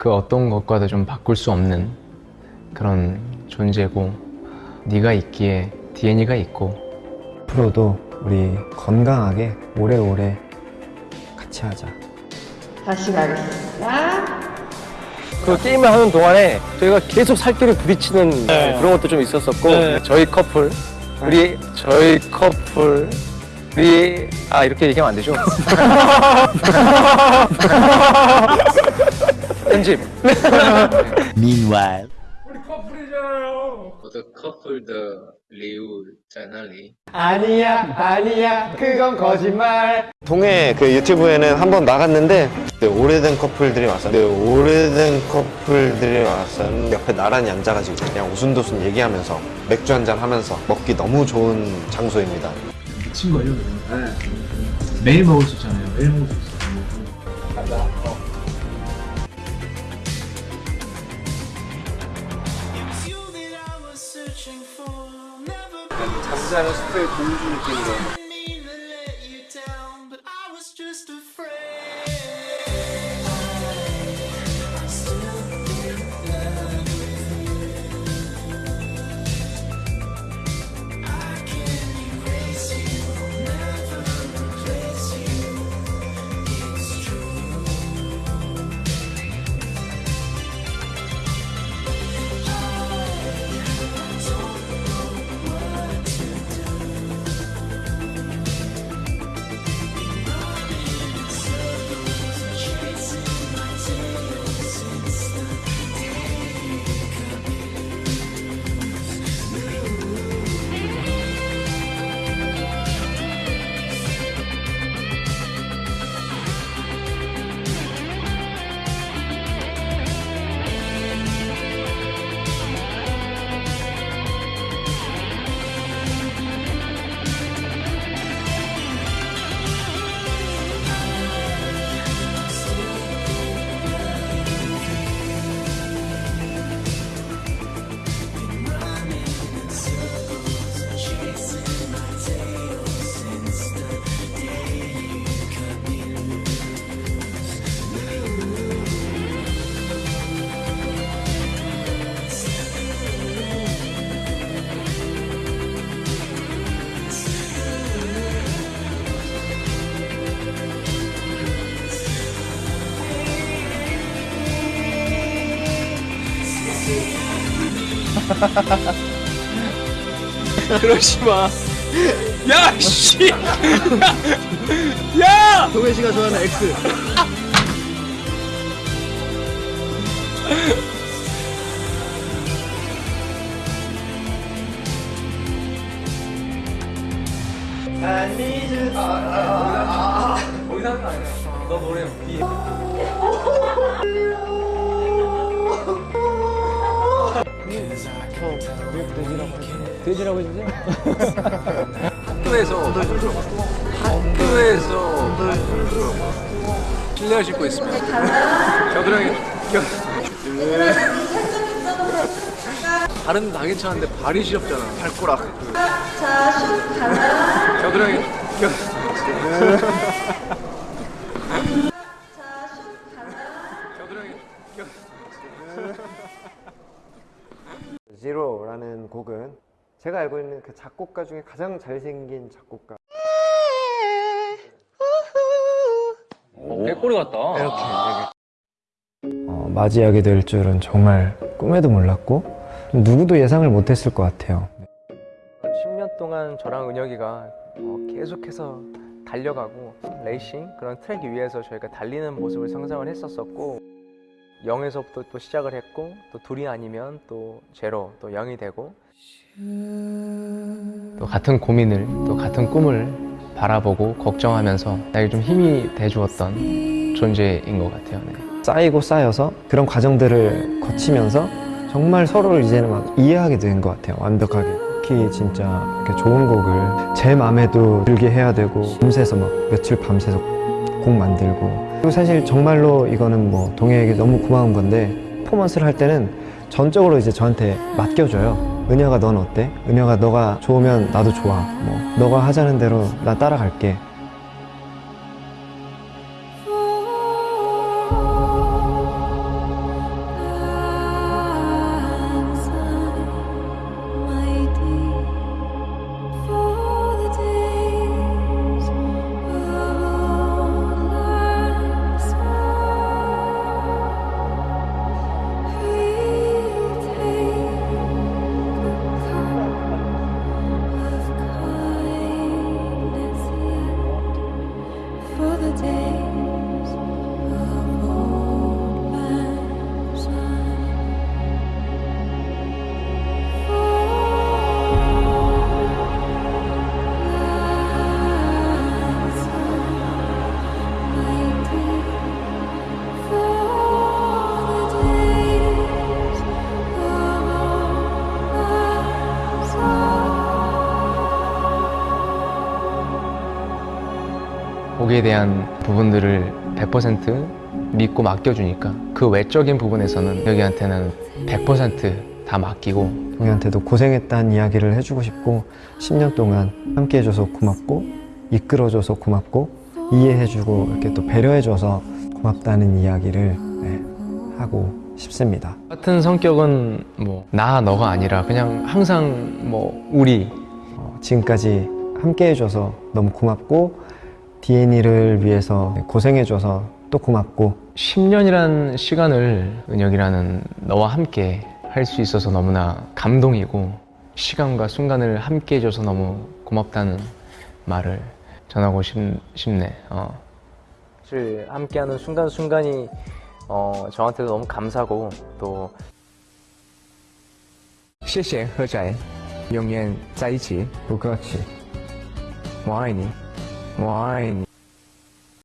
그 어떤 것과도 좀 바꿀 수 없는 그런 존재고 네가 있기에 디엔이가 있고 앞으로도 우리 건강하게 오래오래 같이 하자. 다시 가겠습니다. 그 게임을 하는 동안에 저희가 계속 살길을 부딪히는 그런 것도 좀 있었었고 저희 커플 우리 저희 커플 우리 아 이렇게 얘기하면 안 되죠? 엔짐. Meanwhile. 우리 커플이잖아요. 더 커플더 리우잖아리. 아니야, 아니야, 그건 거짓말. 동해 그 유튜브에는 한 번 나갔는데 네, 오래된 커플들이 왔었는데 네, 오래된 커플들이 왔었는데 옆에 나란히 앉아가지고 그냥 오순도순 얘기하면서 맥주 한잔 하면서 먹기 너무 좋은 장소입니다. 미친 거예요, 그냥. 네. 매일 먹을 수 있잖아요. 매일 먹을 수 있어요. 감사합니다. 잠자는 숲의 공주 느낌으로 그러지 마. 야, 씨! 야! 동현 씨가 좋아하는 X. 너 노래 뒤 돼지라고 해주세요. 학교에서 학교에서 실내화 신고 있으면 겨드랑이 겨 발은 다 괜찮은데 발이 시렵잖아 발꼬락 자, 슛 가나? 겨드랑이 겨 자, 슛 가나? 겨드랑이 겨 지로라는 곡은 제가 알고 있는 그 작곡가 중에 가장 잘생긴 작곡가. 개꼬리 같다 어, 맞이하게 될 줄은 정말 꿈에도 몰랐고 누구도 예상을 못했을 것 같아요. 10년 동안 저랑 은혁이가 어, 계속해서 달려가고 레이싱 그런 트랙 위에서 저희가 달리는 모습을 상상을 했었었고 0에서부터 또 시작을 했고 또 둘이 아니면 또 제로 또 0이 되고 또 같은 고민을 또 같은 꿈을 바라보고 걱정하면서 나에게 좀 힘이 돼주었던 존재인 것 같아요. 네. 쌓이고 쌓여서 그런 과정들을 거치면서 정말 서로를 이제는 막 이해하게 된 것 같아요. 완벽하게. 특히 진짜 이렇게 좋은 곡을 제 마음에도 들게 해야 되고 밤새서 막 며칠 밤새서 곡 만들고 그리고 사실 정말로 이거는 뭐 동해에게 너무 고마운 건데 퍼포먼스를 할 때는 전적으로 이제 저한테 맡겨줘요. 은혁아 넌 어때? 은혁아 너가 좋으면 나도 좋아. 뭐 너가 하자는 대로 나 따라갈게. day. 거기에 대한 부분들을 100% 믿고 맡겨주니까 그 외적인 부분에서는 여기한테는 100%다 맡기고 동희한테도 고생했다는 이야기를 해주고 싶고 10년 동안 함께 해줘서 고맙고 이끌어줘서 고맙고 이해해주고 이렇게 또 배려해줘서 고맙다는 이야기를 네, 하고 싶습니다. 같은 성격은 뭐 나 너가 아니라 그냥 항상 뭐 우리 어, 지금까지 함께 해줘서 너무 고맙고 DN이를 위해서 고생해줘서 또 고맙고 10년이란 시간을 은혁이라는 너와 함께 할 수 있어서 너무나 감동이고 시간과 순간을 함께 해줘서 너무 고맙다는 말을 전하고 싶, 싶네. 어. 사실 함께하는 순간순간이 어, 저한테도 너무 감사고 또 谢谢何仔永远在一起不客气。我爱你 Wine.